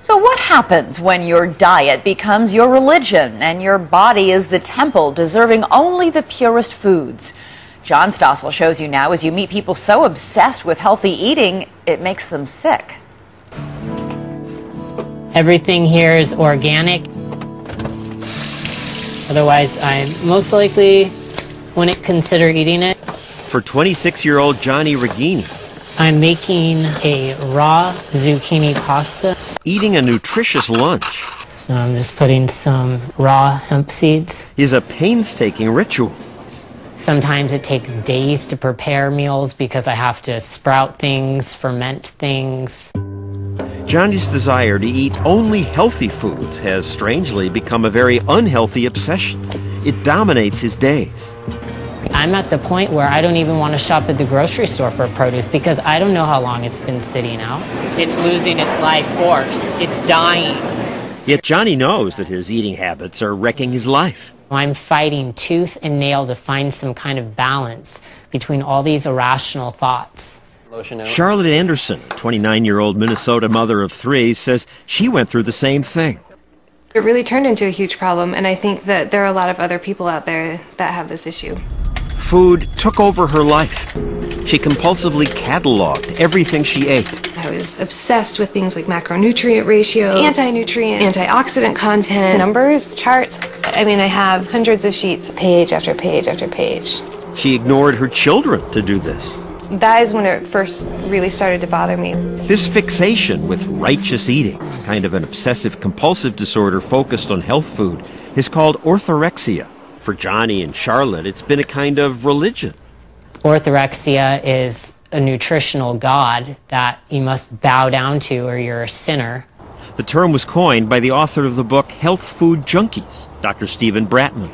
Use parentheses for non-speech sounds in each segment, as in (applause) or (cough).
So, what happens when your diet becomes your religion and your body is the temple deserving only the purest foods? John Stossel shows you now as you meet people so obsessed with healthy eating, it makes them sick. Everything here is organic. Otherwise, I most likely wouldn't consider eating it. For 26 year old Johnny Regini, I'm making a raw zucchini pasta. Eating a nutritious lunch So I'm just putting some raw hemp seeds. is a painstaking ritual. Sometimes it takes days to prepare meals because I have to sprout things, ferment things. Johnny's desire to eat only healthy foods has strangely become a very unhealthy obsession. It dominates his days. I'm at the point where I don't even want to shop at the grocery store for produce because I don't know how long it's been sitting out. It's losing its life force. It's dying. Yet Johnny knows that his eating habits are wrecking his life. I'm fighting tooth and nail to find some kind of balance between all these irrational thoughts. Charlotte Anderson, 29 year old Minnesota mother of three, says she went through the same thing. It really turned into a huge problem, and I think that there are a lot of other people out there that have this issue. Food took over her life. She compulsively cataloged everything she ate. I was obsessed with things like macronutrient ratio, anti-nutrient, antioxidant content, numbers, charts. I mean, I have hundreds of sheets, page after page after page. She ignored her children to do this. That is when it first really started to bother me. This fixation with righteous eating, kind of an obsessive compulsive disorder focused on health food, is called orthorexia. For Johnny and Charlotte, it's been a kind of religion. Orthorexia is a nutritional god that you must bow down to or you're a sinner. The term was coined by the author of the book Health Food Junkies, Dr. Steven Bratman.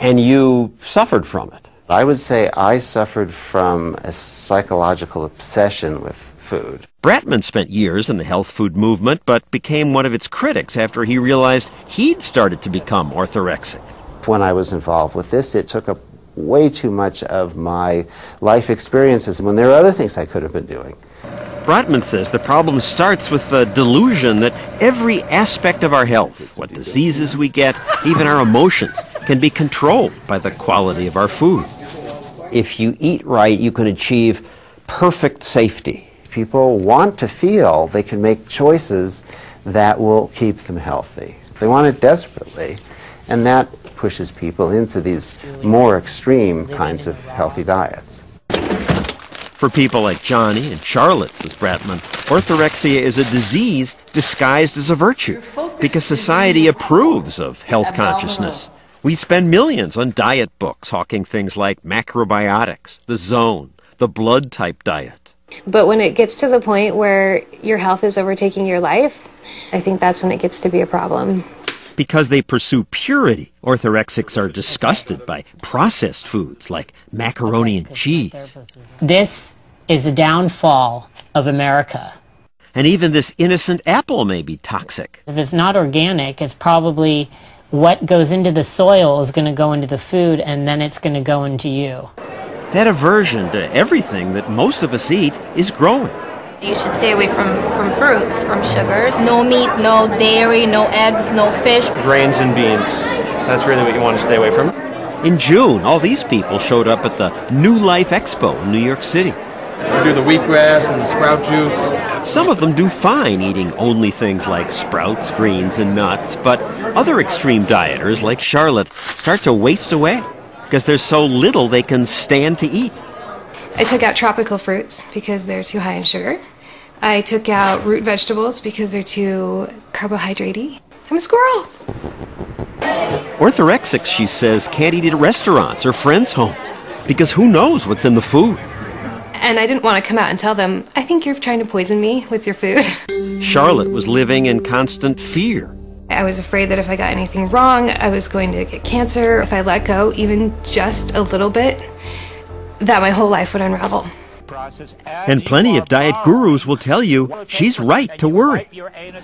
And you suffered from it. I would say I suffered from a psychological obsession with food. Bratman spent years in the health food movement, but became one of its critics after he realized he'd started to become orthorexic. When I was involved with this, it took up way too much of my life experiences when there are other things I could have been doing. Bratman says the problem starts with the delusion that every aspect of our health, what diseases we get, even our emotions, can be controlled by the quality of our food. If you eat right, you can achieve perfect safety. People want to feel they can make choices that will keep them healthy. They want it desperately, and that pushes people into these more extreme kinds of healthy diets. For people like Johnny and Charlotte, says Bratman, orthorexia is a disease disguised as a virtue because society approves of health consciousness. We spend millions on diet books hawking things like macrobiotics, the zone, the blood type diet. But when it gets to the point where your health is overtaking your life, I think that's when it gets to be a problem. Because they pursue purity, orthorexics are disgusted by processed foods like macaroni and cheese. This is the downfall of America. And even this innocent apple may be toxic. If it's not organic, it's probably what goes into the soil is going to go into the food and then it's going to go into you. That aversion to everything that most of us eat is growing. You should stay away from, from fruits, from sugars. No meat, no dairy, no eggs, no fish. Grains and beans. That's really what you want to stay away from. In June, all these people showed up at the New Life Expo in New York City. We do the wheatgrass and the sprout juice. Some of them do fine eating only things like sprouts, greens, and nuts, but other extreme dieters, like Charlotte, start to waste away because there's so little they can stand to eat. I took out tropical fruits because they're too high in sugar. I took out root vegetables because they're too carbohydratey. I'm a squirrel. Orthorexics, she says, can't eat at restaurants or friends' homes because who knows what's in the food. And I didn't want to come out and tell them, I think you're trying to poison me with your food. (laughs) Charlotte was living in constant fear. I was afraid that if I got anything wrong, I was going to get cancer. If I let go even just a little bit, that my whole life would unravel. And plenty of diet gurus will tell you she's right to worry.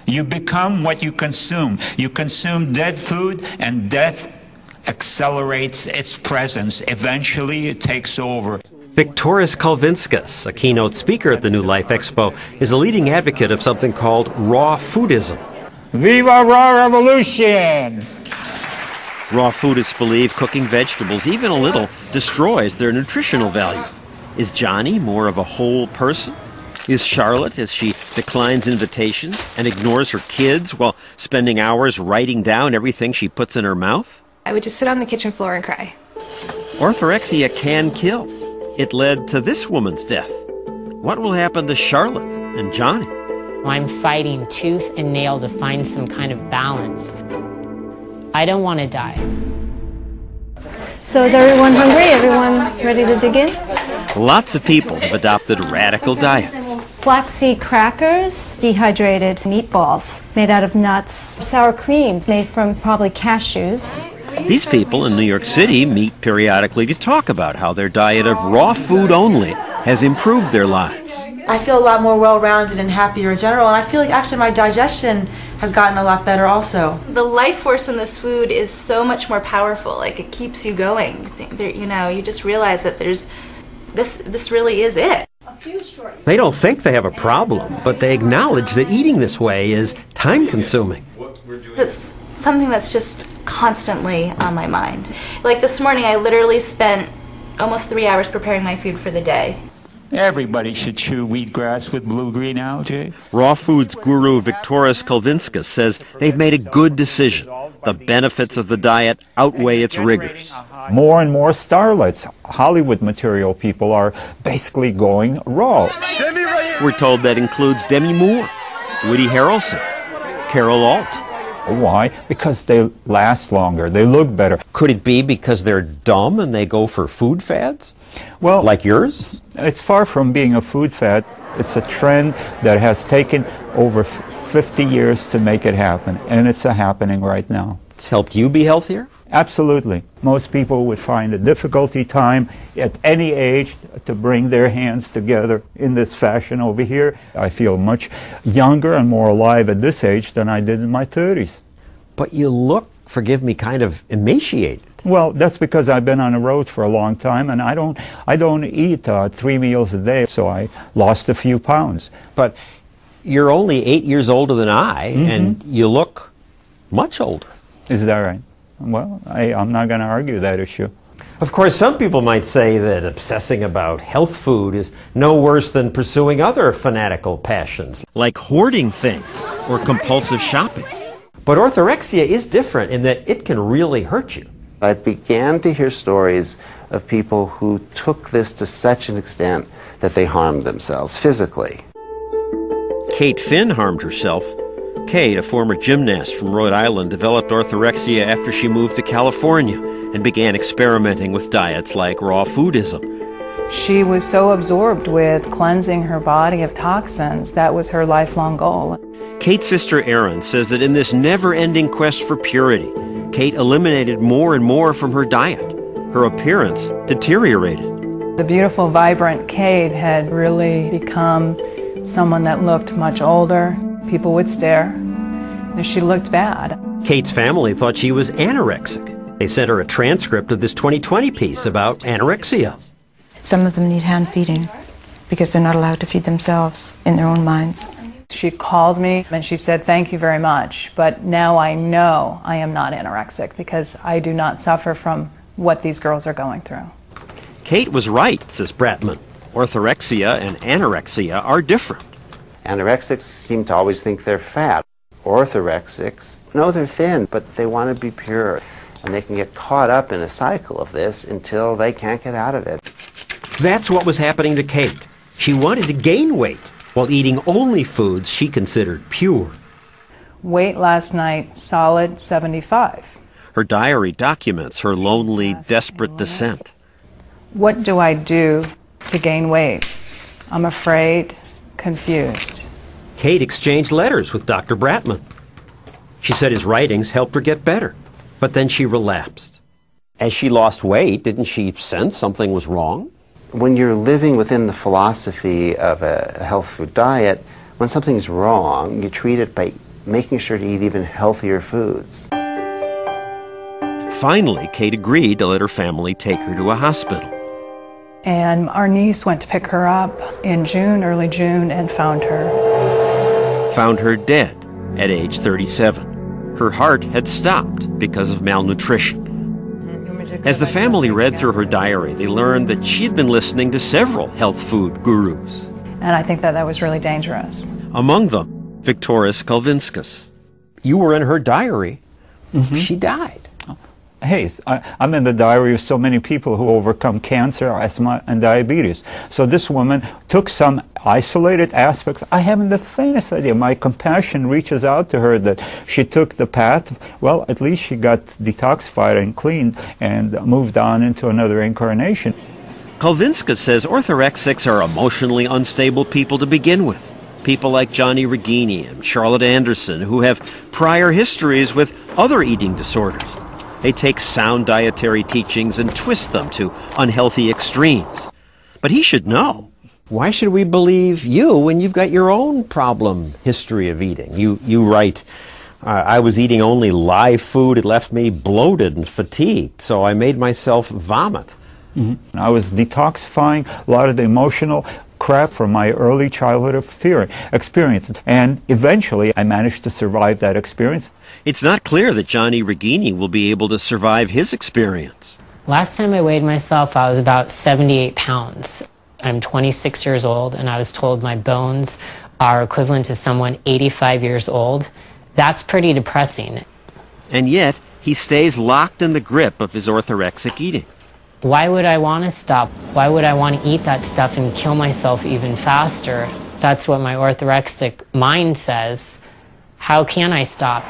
You become what you consume. You consume dead food, and death accelerates its presence. Eventually, it takes over. Viktoras Kulvinskas, a keynote speaker at the New Life Expo, is a leading advocate of something called raw foodism. Viva Raw Revolution! Raw foodists believe cooking vegetables, even a little, destroys their nutritional value. Is Johnny more of a whole person? Is Charlotte, as she declines invitations and ignores her kids while spending hours writing down everything she puts in her mouth? I would just sit on the kitchen floor and cry. Orthorexia can kill. It led to this woman's death. What will happen to Charlotte and Johnny? I'm fighting tooth and nail to find some kind of balance. I don't want to die. So is everyone hungry? Everyone ready to dig in? Lots of people have adopted radical diets. Flaxseed crackers, dehydrated meatballs made out of nuts, sour cream made from probably cashews. These people in New York City meet periodically to talk about how their diet of raw food only has improved their lives. I feel a lot more well rounded and happier in general, and I feel like actually my digestion has gotten a lot better also. The life force in this food is so much more powerful. Like it keeps you going. You know, you just realize that there's this. This really is it. They don't think they have a problem, but they acknowledge that eating this way is time consuming. It's something that's just constantly on my mind. Like this morning, I literally spent almost three hours preparing my food for the day. Everybody should chew wheatgrass with blue-green algae. Raw foods guru Viktoras Kulvinskas says they've made a good decision. The benefits of the diet outweigh its rigors. More and more starlets, Hollywood material people, are basically going raw. We're told that includes Demi Moore, Woody Harrelson, Carol Alt. Why? Because they last longer. They look better. Could it be because they're dumb and they go for food fads? Well, like yours? It's far from being a food fad. It's a trend that has taken over 50 years to make it happen, and it's a happening right now. It's helped you be healthier? Absolutely. Most people would find a difficulty time at any age to bring their hands together in this fashion over here. I feel much younger and more alive at this age than I did in my 30s. But you look, forgive me, kind of emaciated. Well, that's because I've been on the road for a long time, and I don't, I don't eat uh, three meals a day, so I lost a few pounds. But you're only eight years older than I, Mhm. and you look much older. Is that right? Well, I, I'm not going to argue that issue. Of course, some people might say that obsessing about health food is no worse than pursuing other fanatical passions, like hoarding things or compulsive shopping. But orthorexia is different in that it can really hurt you. I began to hear stories of people who took this to such an extent that they harmed themselves physically. Kate Finn harmed herself. Kate, a former gymnast from Rhode Island, developed orthorexia after she moved to California and began experimenting with diets like raw foodism. She was so absorbed with cleansing her body of toxins. That was her lifelong goal. Kate's sister Erin says that in this never ending quest for purity, Kate eliminated more and more from her diet. Her appearance deteriorated. The beautiful, vibrant Kate had really become someone that looked much older. People would stare. And she looked bad. Kate's family thought she was anorexic. They sent her a transcript of this 2020 piece about anorexia. Some of them need hand feeding because they're not allowed to feed themselves in their own minds. She called me and she said, Thank you very much, but now I know I am not anorexic because I do not suffer from what these girls are going through. Kate was right, says Bratman. Orthorexia and anorexia are different. Anorexics seem to always think they're fat. Orthorexics know they're thin, but they want to be pure. And they can get caught up in a cycle of this until they can't get out of it. That's what was happening to Kate. She wanted to gain weight while eating only foods she considered pure. Weight last night, solid 75. Her diary documents her lonely, desperate descent. What do I do to gain weight? I'm afraid, confused. Kate exchanged letters with Dr. Bratman. She said his writings helped her get better, but then she relapsed. As she lost weight, didn't she sense something was wrong? When you're living within the philosophy of a health food diet, when something's wrong, you treat it by making sure to eat even healthier foods. Finally, Kate agreed to let her family take her to a hospital. And our niece went to pick her up in June, early June, and found her. Found her dead at age 37. Her heart had stopped because of malnutrition. As the family read through her diary, they learned that she had been listening to several health food gurus. And I think that that was really dangerous. Among them, Viktoras Kulvinskas. You were in her diary. Mm-hmm. She died. Hey, I, I'm in the diary of so many people who overcome cancer, asthma, and diabetes. So this woman took some isolated aspects. I haven't the faintest idea. My compassion reaches out to her that she took the path. Well, at least she got detoxified and cleaned and moved on into another incarnation. Kulvinskas says orthorexics are emotionally unstable people to begin with. People like Johnny Regini and Charlotte Anderson, who have prior histories with other eating disorders. They take sound dietary teachings and twist them to unhealthy extremes. But he should know. Why should we believe you when you've got your own problem history of eating? You, you write, I was eating only live food. It left me bloated and fatigued, so I made myself vomit. Mm-hmm. I was detoxifying a lot of the emotional crap from my early childhood of fear experience. And eventually I managed to survive that experience. It's not clear that Johnny Regini will be able to survive his experience. Last time I weighed myself, I was about 78 pounds. I'm 26 years old, and I was told my bones are equivalent to someone 85 years old. That's pretty depressing. And yet, he stays locked in the grip of his orthorexic eating. Why would I want to stop? Why would I want to eat that stuff and kill myself even faster? That's what my orthorexic mind says. How can I stop?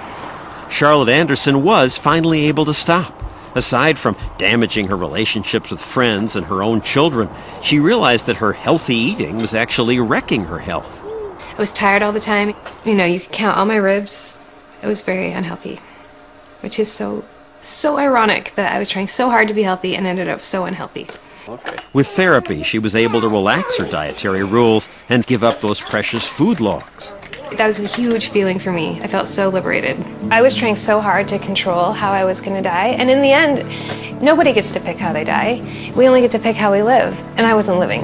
Charlotte Anderson was finally able to stop. Aside from damaging her relationships with friends and her own children, she realized that her healthy eating was actually wrecking her health. I was tired all the time. You know, you could count all my ribs. It was very unhealthy, which is so, so ironic that I was trying so hard to be healthy and ended up so unhealthy. With therapy, she was able to relax her dietary rules and give up those precious food logs. That was a huge feeling for me. I felt so liberated. I was trying so hard to control how I was going to die, and in the end, nobody gets to pick how they die. We only get to pick how we live, and I wasn't living.